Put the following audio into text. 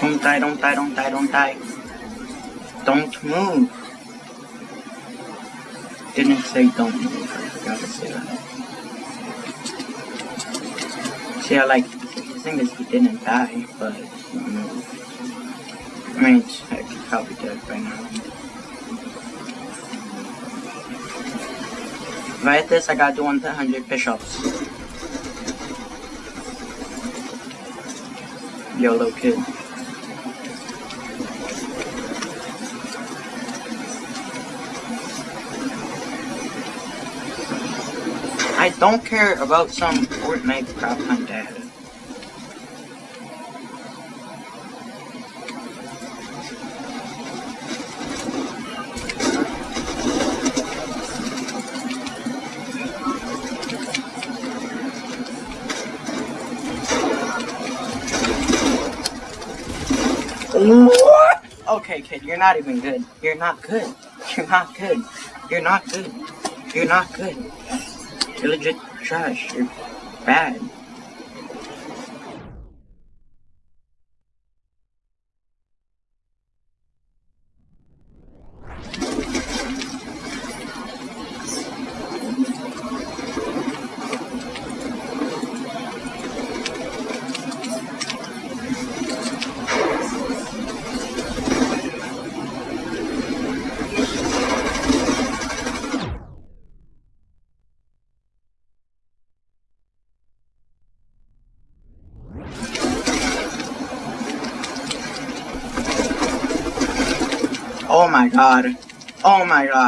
Don't die, don't die, don't die, don't die. Don't move. Didn't say don't move, I forgot to say that. See, I like, the thing is he didn't die, but he moved. I mean, heck, he's probably dead by now. If I hit this, I gotta do 100 push-ups. YOLO kid. I don't care about some Fortnite crap on dad. What? Okay, kid, you're not even good. You're not good. You're not good. You're not good. You're not good. You're legit trash. You're bad. Oh my god. Oh my god.